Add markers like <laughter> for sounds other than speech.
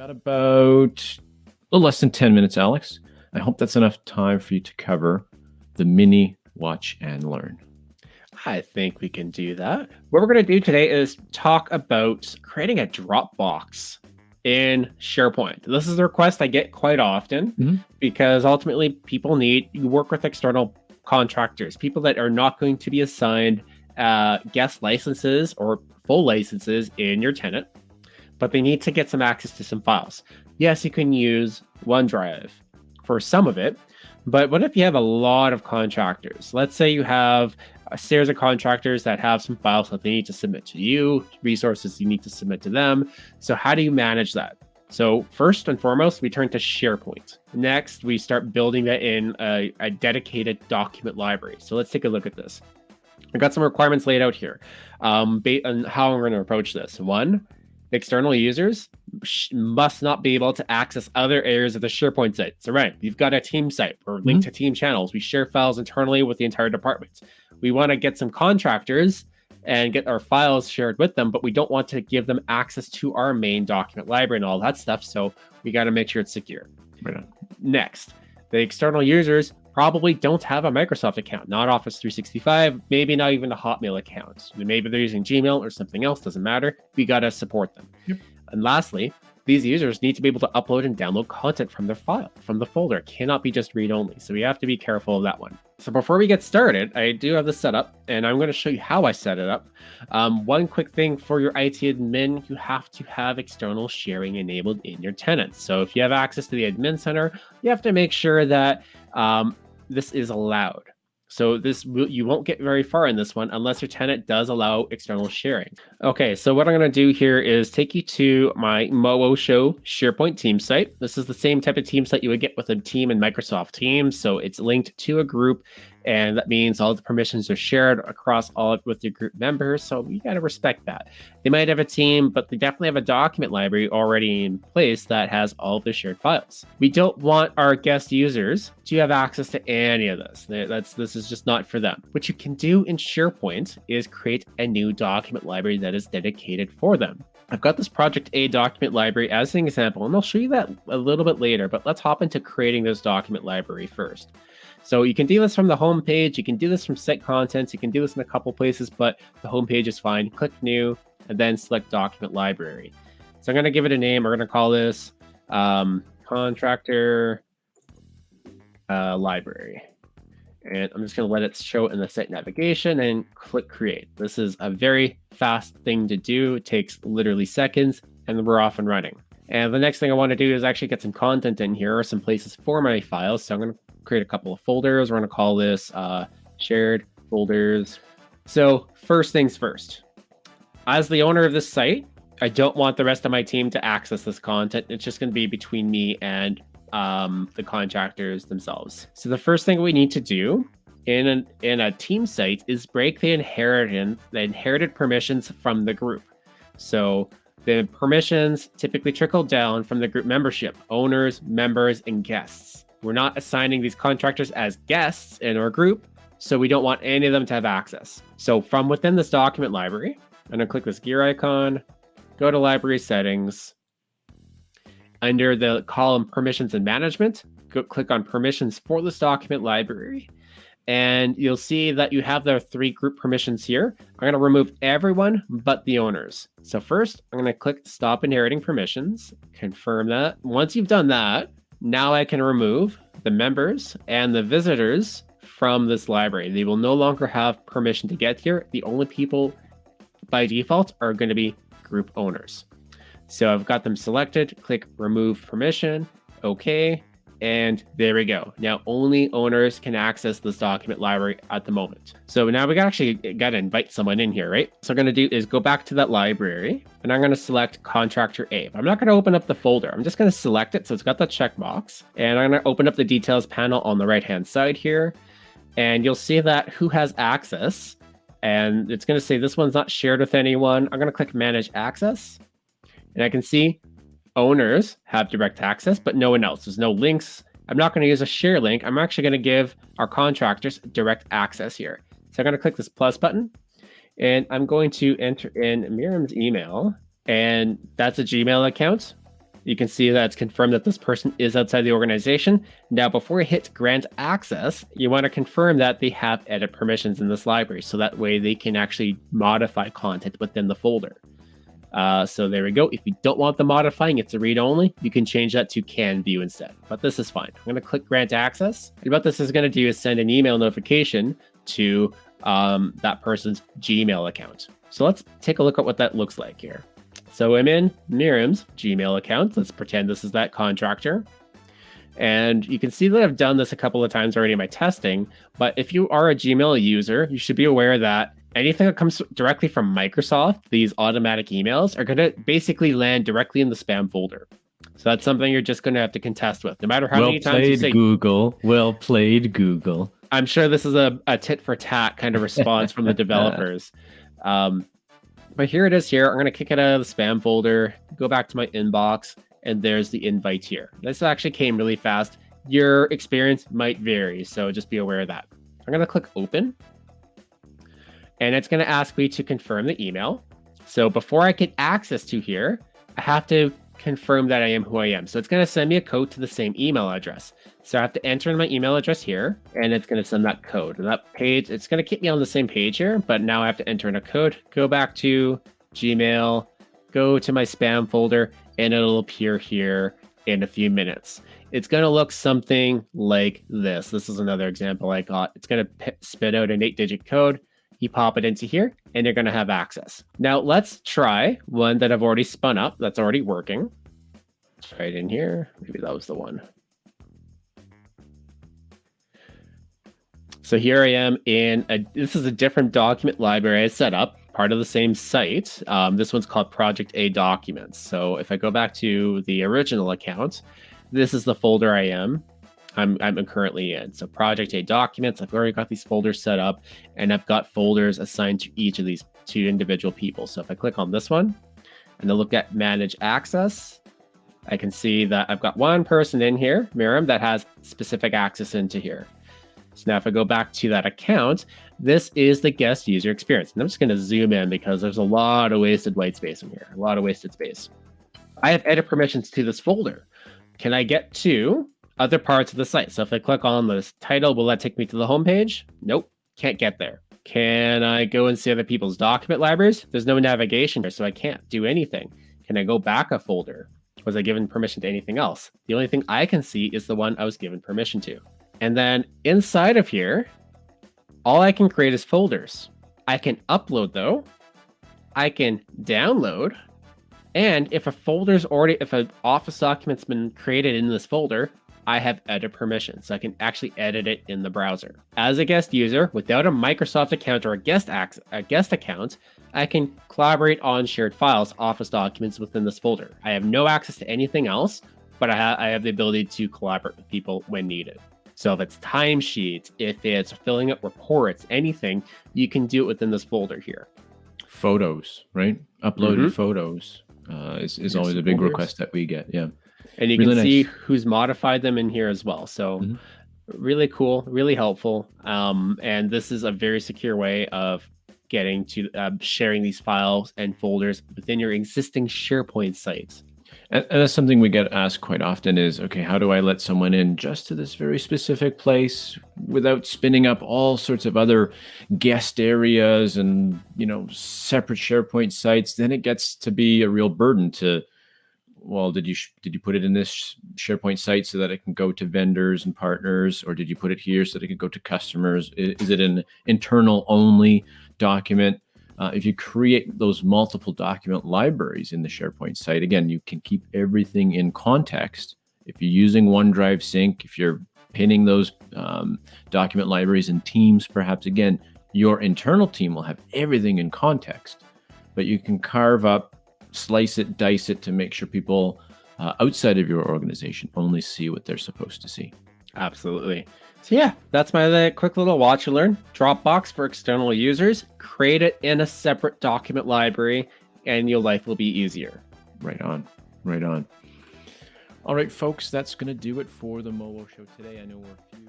got about a little less than 10 minutes, Alex. I hope that's enough time for you to cover the mini watch and learn. I think we can do that. What we're going to do today is talk about creating a Dropbox in SharePoint. This is a request I get quite often mm-hmm. because ultimately people need you work with external contractors, people that are not going to be assigned uh, guest licenses or full licenses in your tenant but they need to get some access to some files. Yes, you can use OneDrive for some of it, but what if you have a lot of contractors? Let's say you have a series of contractors that have some files that they need to submit to you, resources you need to submit to them. So, how do you manage that? So, first and foremost, we turn to SharePoint. Next, we start building that in a, a dedicated document library. So, let's take a look at this. I've got some requirements laid out here um, on how I'm going to approach this. One, external users must not be able to access other areas of the SharePoint site. So, right, you've got a team site or linked mm-hmm. to team channels. We share files internally with the entire department. We want to get some contractors and get our files shared with them, but we don't want to give them access to our main document library and all that stuff. So, we got to make sure it's secure. Right Next, the external users probably don't have a Microsoft account, not Office 365, maybe not even a Hotmail account. Maybe they're using Gmail or something else, doesn't matter. We got to support them. Yep. And lastly, these users need to be able to upload and download content from their file, from the folder. It cannot be just read only. So we have to be careful of that one. So before we get started, I do have the setup and I'm going to show you how I set it up. Um, one quick thing for your IT admin, you have to have external sharing enabled in your tenants. So if you have access to the admin center, you have to make sure that um, this is allowed. So this you won't get very far in this one unless your tenant does allow external sharing. Okay, so what I'm going to do here is take you to my Moosho SharePoint team site. This is the same type of team site you would get with a team in Microsoft Teams. So it's linked to a group and that means all the permissions are shared across all of, with your group members. So you got to respect that. They might have a team, but they definitely have a document library already in place that has all the shared files. We don't want our guest users to have access to any of this. That's this is just not for them. What you can do in SharePoint is create a new document library that is dedicated for them. I've got this Project A document library as an example, and I'll show you that a little bit later, but let's hop into creating this document library first. So you can do this from the home page. You can do this from site contents. You can do this in a couple places, but the home page is fine. Click new and then select document library. So I'm going to give it a name. We're going to call this um, contractor uh, library. And I'm just going to let it show in the site navigation and click create. This is a very fast thing to do. It takes literally seconds and we're off and running. And the next thing I want to do is actually get some content in here or some places for my files. So I'm going to create a couple of folders. We're going to call this uh, shared folders. So first things first, as the owner of this site, I don't want the rest of my team to access this content. It's just going to be between me and um, the contractors themselves. So the first thing we need to do in an, in a team site is break the inheritance the inherited permissions from the group. So the permissions typically trickle down from the group membership, owners, members, and guests. We're not assigning these contractors as guests in our group, so we don't want any of them to have access. So from within this document library, I'm gonna click this gear icon, go to library settings. Under the column permissions and management, go click on permissions for this document library. And you'll see that you have the three group permissions here. I'm to remove everyone but the owners. So first, I'm going to click stop inheriting permissions, confirm that. Once you've done that, now I can remove the members and the visitors from this library. They will no longer have permission to get here. The only people by default are going to be group owners. So I've got them selected, click remove permission, okay. And there we go. Now only owners can access this document library at the moment. So now we actually got to invite someone in here, right? So I'm going to do is go back to that library and I'm going to select contractor A. I'm not going to open up the folder. I'm just going to select it. So it's got the checkbox and I'm going to open up the details panel on the right hand side here. And you'll see that who has access and it's going to say this one's not shared with anyone. I'm going to click manage access and I can see owners have direct access, but no one else. There's no links. I'm not going to use a share link. I'm actually going to give our contractors direct access here. So I'm going to click this plus button and I'm going to enter in Miriam's email and that's a Gmail account. You can see that it's confirmed that this person is outside the organization. Now, before you hit grant access, you want to confirm that they have edit permissions in this library. So that way they can actually modify content within the folder. Uh, so there we go. If you don't want the modifying, it's a read only, you can change that to can view instead. But this is fine. I'm going to click grant access. And what this is going to do is send an email notification to um, that person's Gmail account. So let's take a look at what that looks like here. So I'm in Miriam's Gmail account. Let's pretend this is that contractor. And you can see that I've done this a couple of times already in my testing. But if you are a Gmail user, you should be aware that anything that comes directly from Microsoft, these automatic emails are going to basically land directly in the spam folder. So that's something you're just going to have to contest with, no matter how well many times you say Google. Well played, Google. I'm sure this is a, a tit for tat kind of response from the <laughs> developers. Um, but here it is here. I'm going to kick it out of the spam folder, go back to my inbox, and there's the invite here. This actually came really fast. Your experience might vary, so just be aware of that. I'm going to click open and it's going to ask me to confirm the email. So before I get access to here, I have to confirm that I am who I am. So it's going to send me a code to the same email address. So I have to enter in my email address here, and it's going to send that code. And that page, it's going to keep me on the same page here, but now I have to enter in a code, go back to Gmail, go to my spam folder, and it'll appear here in a few minutes. It's going to look something like this. This is another example I got. It's going to spit out an eight digit code you pop it into here and you're going to have access. Now let's try one that I've already spun up that's already working. It in here. Maybe that was the one. So here I am in a, this is a different document library I set up, part of the same site. Um, this one's called Project A Documents. So if I go back to the original account, this is the folder I am. I'm, I'm currently in. So project A documents, I've already got these folders set up and I've got folders assigned to each of these two individual people. So if I click on this one and I look at manage access, I can see that I've got one person in here, Miriam, that has specific access into here. So now if I go back to that account, this is the guest user experience. And I'm just going to zoom in because there's a lot of wasted white space in here, a lot of wasted space. I have edit permissions to this folder. Can I get to other parts of the site. So if I click on this title, will that take me to the homepage? Nope, can't get there. Can I go and see other people's document libraries? There's no navigation here, so I can't do anything. Can I go back a folder? Was I given permission to anything else? The only thing I can see is the one I was given permission to. And then inside of here, all I can create is folders. I can upload though. I can download. And if a folder's already, if an office document's been created in this folder, I have edit permission, so I can actually edit it in the browser. As a guest user, without a Microsoft account or a guest, a guest account, I can collaborate on shared files, Office documents within this folder. I have no access to anything else, but I, ha I have the ability to collaborate with people when needed. So if it's timesheets, if it's filling out reports, anything, you can do it within this folder here. Photos, right? Uploaded mm -hmm. photos uh, is, is always a big folders. request that we get. Yeah and you really can see who's modified them in here as well. So mm-hmm. really cool, really helpful. Um, and this is a very secure way of getting to uh, sharing these files and folders within your existing SharePoint sites. And, and, that's something we get asked quite often is, okay, how do I let someone in just to this very specific place without spinning up all sorts of other guest areas and, you know, separate SharePoint sites? Then it gets to be a real burden to well, did you did you put it in this SharePoint site so that it can go to vendors and partners, or did you put it here so that it can go to customers? Is, it an internal only document? Uh, if you create those multiple document libraries in the SharePoint site, again, you can keep everything in context. If you're using OneDrive Sync, if you're pinning those um, document libraries in Teams, perhaps again, your internal team will have everything in context, but you can carve up slice it, dice it to make sure people uh, outside of your organization only see what they're supposed to see. Absolutely. So yeah, that's my quick little watch and learn. Dropbox for external users. Create it in a separate document library, and your life will be easier. Right on. Right on. All right, folks, that's going to do it for the Mowo Show today. I know we're a few